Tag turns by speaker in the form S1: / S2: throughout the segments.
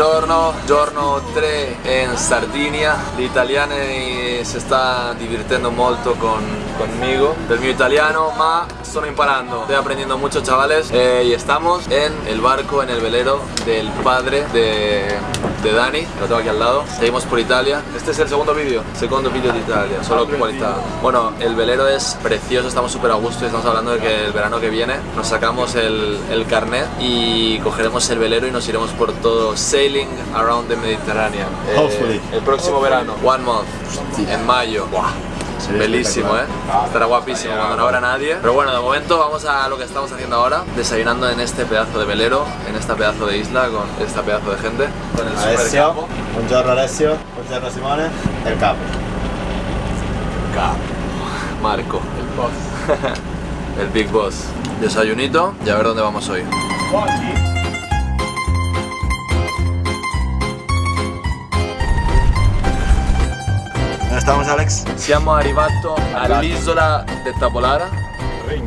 S1: Buongiorno, giorno 3 in Sardinia. Gli italiani si sta divertendo molto con, conmigo, del mio italiano, ma sto imparando. Estoy aprendiendo mucho, chavales. Eh, y estamos en el barco, en el velero del padre de, de Dani, lo tengo aquí al lado. Seguimos por Italia. Este es el segundo vídeo, segundo vídeo de Italia, solo con cualidad. Bueno, el velero es precioso, estamos súper a gusto y estamos hablando de que el verano que viene nos sacamos el, el carnet y cogeremos el velero y nos iremos por todo sailing around the Mediterranean. Eh,
S2: Hopefully.
S1: el próximo verano, one month, en mayo. Bellísimo, ¿eh? Estará guapísimo cuando no habrá nadie. Pero bueno, de momento vamos a lo que estamos haciendo ahora, desayunando en este pedazo de velero, en esta pedazo de isla, con esta pedazo de gente, con el super
S2: Alessio,
S1: capo.
S2: buongiorno Alessio, buongiorno Simone, el capo.
S1: Capo. Marco, el boss. el big boss. Desayunito y a ver dónde vamos hoy.
S2: ¿Dónde estamos Alex?
S1: Siamo arrivato all'isola de Tabolara.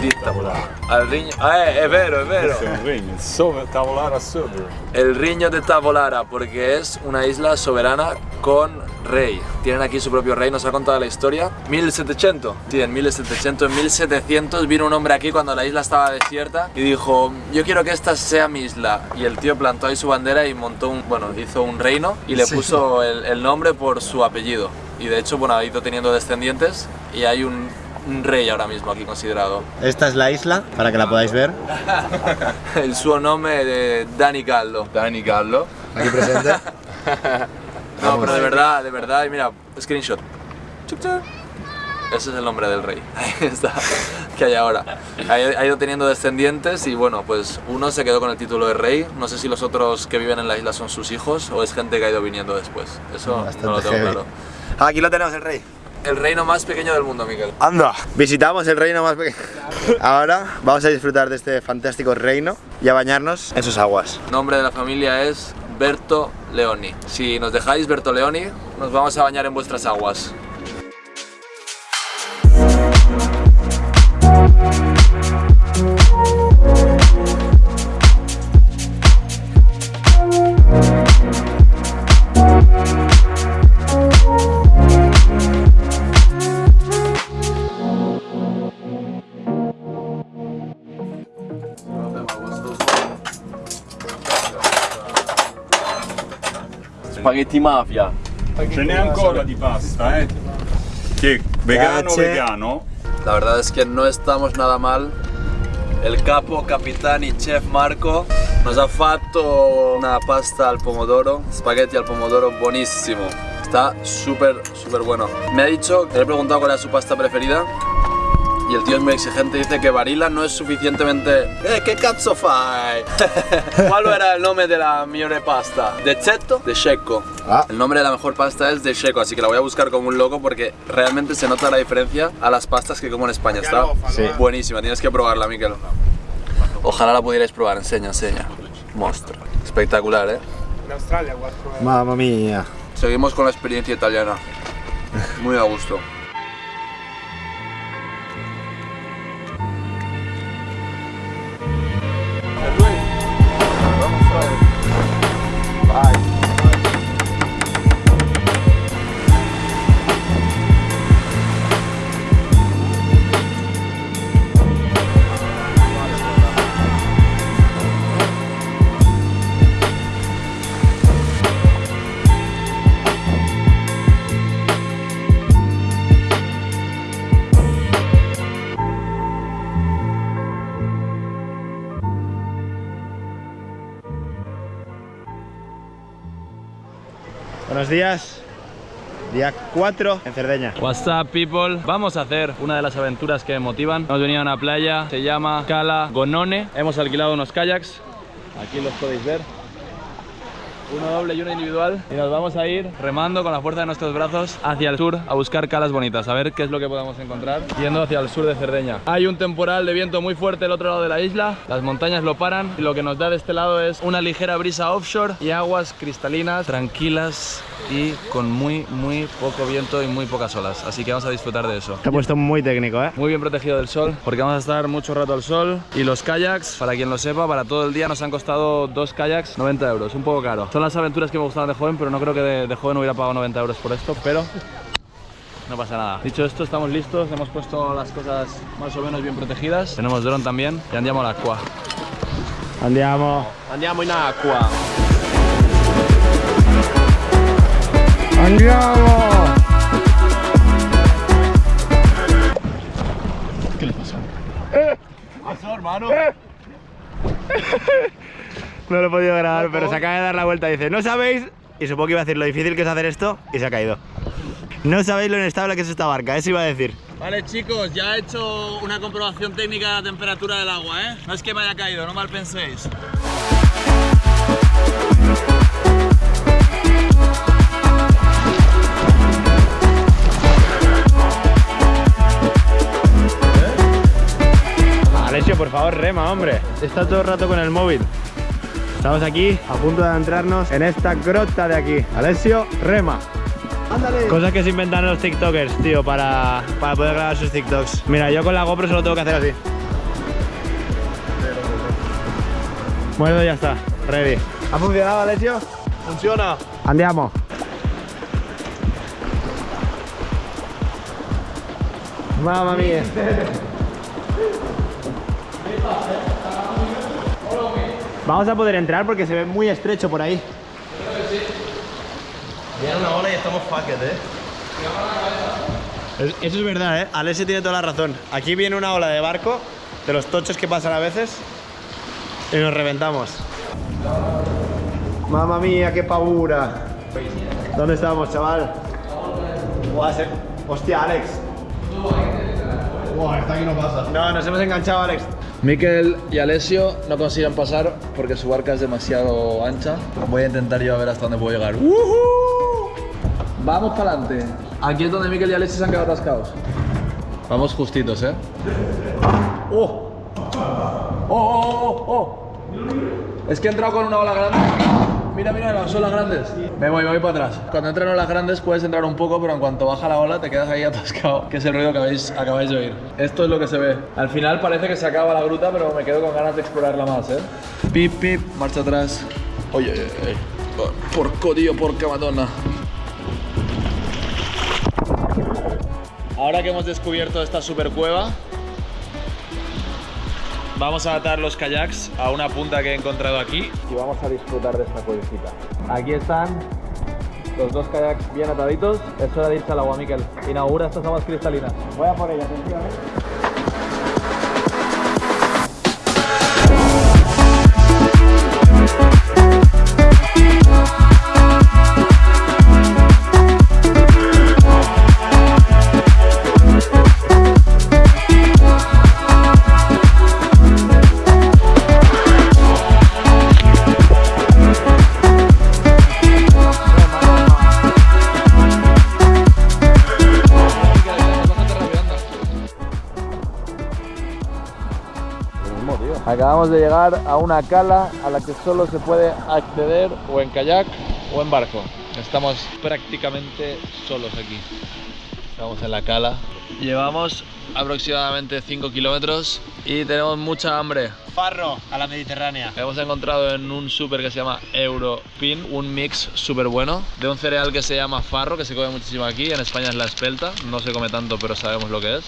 S1: Di Tabolara. Al Rigno. Ah, è, è vero, è vero.
S3: Questo è un regno, sopra, tavolare a sopra.
S1: El Riño de Tabolara, porque es una isla soberana con rey. Tienen aquí su propio rey, nos ha contado la historia. 1700, sí, en 1700, en 1700 vino un hombre aquí cuando la isla estaba desierta y dijo, yo quiero que esta sea mi isla. Y el tío plantó ahí su bandera y montó un, bueno, hizo un reino y le puso el, el nombre por su apellido. Y de hecho, bueno, ha ido teniendo descendientes y hay un, un rey ahora mismo aquí considerado.
S2: Esta es la isla, para que la podáis ver.
S1: El suo nome de Dani Gallo.
S3: Dani Gallo.
S2: Aquí presente.
S1: No,
S2: Vamos.
S1: pero de verdad, de verdad, y mira, screenshot. Chuc, chuc. Ese es el nombre del rey. Ahí está. Que hay ahora. Ha ha ido teniendo descendientes y bueno, pues uno se quedó con el título de rey. No sé si los otros que viven en la isla son sus hijos o es gente que ha ido viniendo después. Eso
S2: Bastante
S1: no lo tengo
S2: heavy.
S1: claro.
S2: Aquí lo tenemos el rey.
S1: El reino más pequeño del mundo, Miguel.
S2: Anda. Visitamos el reino más pequeño. Ahora vamos a disfrutar de este fantástico reino y a bañarnos en sus aguas.
S1: Nombre de la familia es Berto Leoni. Si nos dejáis Berto Leoni, nos vamos a bañar en vuestras aguas.
S4: Spaghetti mafia.
S3: Ce n'è ancora di pasta, eh? Che vegano
S2: Grazie.
S3: vegano?
S1: La verdad es que no estamos nada mal. El capo, capitán y chef Marco nos ha fatto una pasta al pomodoro, spaghetti al pomodoro buenísimo. Está súper, súper bueno. Me ha dicho, le he preguntado cuál era su pasta preferida y el tío es muy exigente, dice que Barilla no es suficientemente... Eh, che cazzo fai? ¿Cuál era el nombre de la migliore pasta? ¿De Cetto? De Checo.
S2: Ah.
S1: El nombre de la mejor pasta es de Checo, así que la voy a buscar como un loco porque realmente se nota la diferencia a las pastas que como en España. Está
S2: Sí.
S1: buenísima, tienes que probarla, Miquel. Ojalá la pudierais probar, enseña, enseña. Mostra. Espectacular, ¿eh?
S2: Mamma mía.
S1: Seguimos con la experiencia italiana. Muy a gusto.
S2: Buenos días. Día 4 en Cerdeña.
S5: What's up people? Vamos a hacer una de las aventuras que me motivan. Hemos venido a una playa, se llama Cala Gonone. Hemos alquilado unos kayaks. Aquí los podéis ver. Uno doble y uno individual. Y nos vamos a ir remando con la fuerza de nuestros brazos hacia el sur a buscar calas bonitas, a ver qué es lo que podemos encontrar yendo hacia el sur de Cerdeña. Hay un temporal de viento muy fuerte al otro lado de la isla. Las montañas lo paran y lo que nos da de este lado es una ligera brisa offshore y aguas cristalinas, tranquilas y con muy, muy poco viento y muy pocas olas. Así que vamos a disfrutar de eso.
S2: Se ha puesto muy técnico, ¿eh?
S5: Muy bien protegido del sol, porque vamos a estar mucho rato al sol. Y los kayaks, para quien lo sepa, para todo el día nos han costado dos kayaks 90 euros, un poco caro. Son
S1: las aventuras que me gustaban de joven, pero no creo que de, de joven hubiera pagado 90 euros por esto, pero no pasa nada. Dicho esto, estamos listos, hemos puesto las cosas más o menos bien protegidas. Tenemos dron también y andiamo all'acqua. Andiamo.
S4: Andiamo in acqua.
S2: ¡Andiamo!
S1: ¿Qué le pasó?
S6: Pasó, hermano.
S2: No lo he podido grabar, pero se acaba de dar la vuelta y dice, no sabéis, y supongo que iba a decir lo difícil que es hacer esto, y se ha caído. No sabéis lo inestable que es esta barca, eso iba a decir.
S1: Vale chicos, ya he hecho una comprobación técnica de la temperatura del agua, ¿eh? No es que me haya caído, no mal penséis.
S2: Alessio, por favor, rema, hombre. Está todo el rato con el móvil. Estamos aquí a punto de adentrarnos en esta grota de aquí. Alessio, rema. Cosas que se inventan los TikTokers, tío, para, para poder grabar sus TikToks. Mira, yo con la GoPro solo tengo que hacer así. Bueno, ya está, ready. ¿Ha funcionado, Alessio?
S1: Funciona.
S2: Andiamo. Mamma mia. Vamos a poder entrar porque se ve muy estrecho por ahí.
S6: Viene una ola y estamos fucked, eh.
S2: Es- Eso es verdad, ¿eh? Alessio tiene toda la razón. Aquí viene una ola de barco, de los tochos que pasan a veces, y nos reventamos. Mamma mía, qué pavura. ¿Dónde estamos, chaval? Se- Hostia, Alex.
S6: Buah, esta aquí no pasa.
S2: No, nos hemos enganchado, Alex.
S1: Miquel y Alessio no consiguen pasar porque su barca es demasiado ancha. Voy a intentar yo a ver hasta dónde puedo llegar. Vamos para adelante. Aquí es donde Miquel y Alessio se han quedado atascados. Vamos justitos, ¿eh? ¡Oh! ¡Oh, oh, oh, oh! Es que he entrado con una ola grande. Mira, mira, las olas grandes. Me voy, me voy para atrás. Cuando entran olas grandes puedes entrar un poco, pero en cuanto baja la ola te quedas ahí atascado, que es el ruido que acabáis de oír. Esto es lo que se ve. Al final parece que se acaba la gruta, pero me quedo con ganas de explorarla más, ¿eh? Pip, pip, marcha atrás. Oye, oye, oye. Porco, tío, porca madonna. Ahora que hemos descubierto esta super cueva, vamos a atar los kayaks a una punta que he encontrado aquí y vamos a disfrutar de esta cuevecita. Aquí están los dos kayaks bien ataditos. Es hora de irse al agua, Miquel. Inaugura estas aguas cristalinas.
S2: Voy a por ella, atención,
S1: Acabamos de llegar a una cala a la que solo se puede acceder o en kayak o en barco. Estamos prácticamente solos aquí. Estamos en la cala. Llevamos aproximadamente 5 kilómetros y tenemos mucha hambre.
S2: Farro, a la Mediterránea.
S1: Hemos encontrado en un súper que se llama Europin un mix súper bueno de un cereal que se llama farro, que se come muchísimo aquí. En España es la espelta, no se come tanto, pero sabemos lo que es.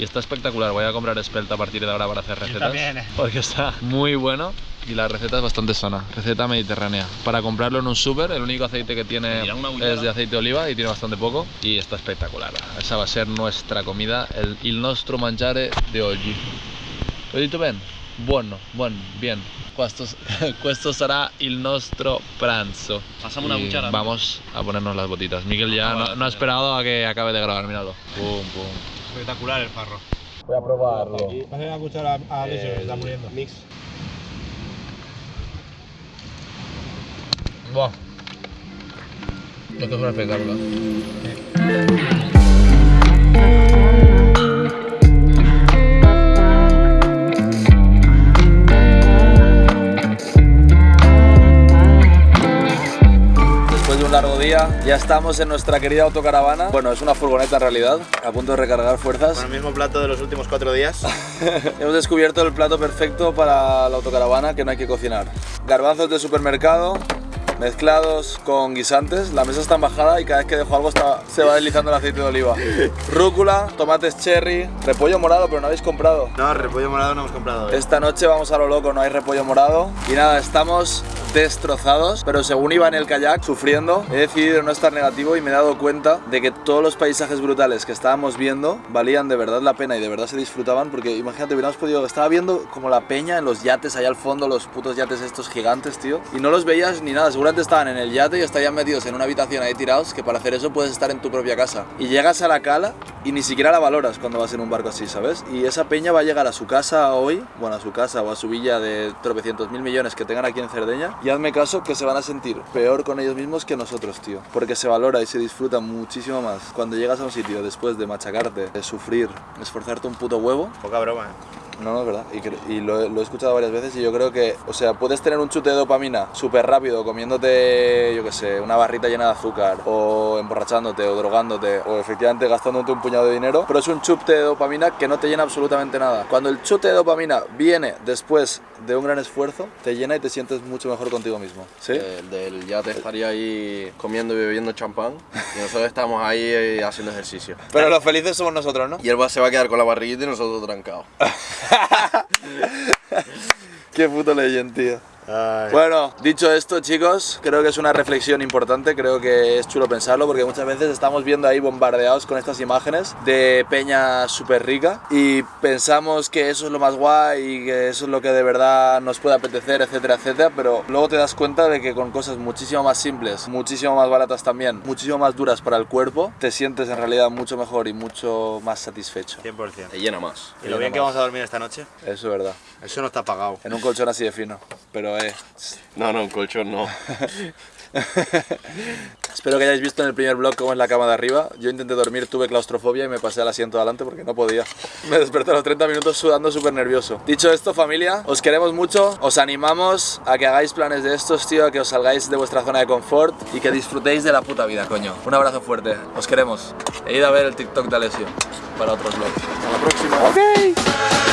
S1: Y está espectacular. Voy a comprar espelta a partir de ahora para hacer recetas.
S2: eh.
S1: Porque está muy bueno y la receta es bastante sana. Receta mediterránea. Para comprarlo en un súper, el único aceite que tiene es de aceite de oliva y tiene bastante poco. Y está espectacular. Esa va a ser nuestra comida, el, il nostro mangiare de. Lo he dicho bien? Buono, buon, bien. Questo, questo sarà il nostro pranzo.
S4: Pasamos una cuchara.
S1: Vamos a ponernos las botitas. Miguel ya no, no ha esperado a que acabe de grabar, míralo. Pum, pum.
S2: Espectacular el farro.
S1: Voy a probarlo.
S2: Pásale la cuchara a Alessio, se está muriendo.
S6: Mix.
S1: Buah. Esto es un espectáculo. Largo día, ya estamos en nuestra querida autocaravana. Bueno, es una furgoneta en realidad, a punto de recargar fuerzas.
S2: Con el mismo plato de los últimos cuatro días.
S1: Hemos descubierto el plato perfecto para la autocaravana que no hay que cocinar. Garbanzos de supermercado, mezclados con guisantes. La mesa está en bajada y cada vez que dejo algo está- se va deslizando el aceite de oliva. Rúcula, tomates cherry, repollo morado, pero no habéis comprado.
S2: No, repollo morado no hemos comprado. hoy.
S1: Esta noche vamos a lo loco, no hay repollo morado. Y nada, estamos destrozados, pero según iba en el kayak sufriendo, he decidido no estar negativo y me he dado cuenta de que todos los paisajes brutales que estábamos viendo valían de verdad la pena y de verdad se disfrutaban porque imagínate, hubiéramos podido, estaba viendo como la peña en los yates allá al fondo, los putos yates estos gigantes, tío, y no los veías ni nada, seguramente estaban en el yate y estarían metidos en una habitación ahí tirados, que para hacer eso puedes estar en tu propia casa. Y llegas a la cala y ni siquiera la valoras cuando vas en un barco así, ¿sabes? Y esa peña va a llegar a su casa hoy, bueno, a su casa o a su villa de tropecientos mil millones que tengan aquí en Cerdeña, y hazme caso que se van a sentir peor con ellos mismos que nosotros, tío. Porque se valora y se disfruta muchísimo más cuando llegas a un sitio después de machacarte, de sufrir, esforzarte un puto huevo,
S2: Poca broma, eh.
S1: No, no, es verdad. Y, lo, he- lo he escuchado varias veces y yo creo que, o sea, puedes tener un chute de dopamina súper rápido comiéndote, yo qué sé, una barrita llena de azúcar o emborrachándote o drogándote o efectivamente gastándote un puñado de dinero, pero es un chute de dopamina que no te llena absolutamente nada. Cuando el chute de dopamina viene después de un gran esfuerzo, te llena y te sientes mucho mejor contigo mismo. ¿Sí?
S4: El del yate estaría ahí comiendo y bebiendo champán y nosotros estamos ahí eh, haciendo ejercicio.
S1: Pero los felices somos nosotros, ¿no?
S4: Y él va, se va a quedar con la barriguita y nosotros trancados.
S1: Qué puto leyenda, tío.
S2: Ay.
S1: Bueno, dicho esto, chicos, creo que es una reflexión importante, creo que es chulo pensarlo porque muchas veces estamos viendo ahí bombardeados con estas imágenes de peña súper rica y pensamos que eso es lo más guay y que eso es lo que de verdad nos puede apetecer, etcétera, etcétera, pero luego te das cuenta de que con cosas muchísimo más simples, muchísimo más baratas también, muchísimo más duras para el cuerpo, te sientes en realidad mucho mejor y mucho más satisfecho.
S2: 100%.
S4: Te llena más.
S2: ¿Y lo bien que vamos a dormir esta noche?
S1: Eso es verdad.
S2: Eso no está pagado.
S1: En un colchón así de fino, pero eh...
S4: No, no, un colchón no.
S1: Espero que hayáis visto en el primer vlog cómo es la cama de arriba. Yo intenté dormir, tuve claustrofobia y me pasé al asiento de adelante porque no podía. Me desperté a los 30 minutos sudando súper nervioso. Dicho esto, familia, os queremos mucho. Os animamos a que hagáis planes de estos, tío, a que os salgáis de vuestra zona de confort y que disfrutéis de la puta vida, coño. Un abrazo fuerte. Os queremos. E id a ver el TikTok de Alessio para otros vlogs. Hasta la próxima.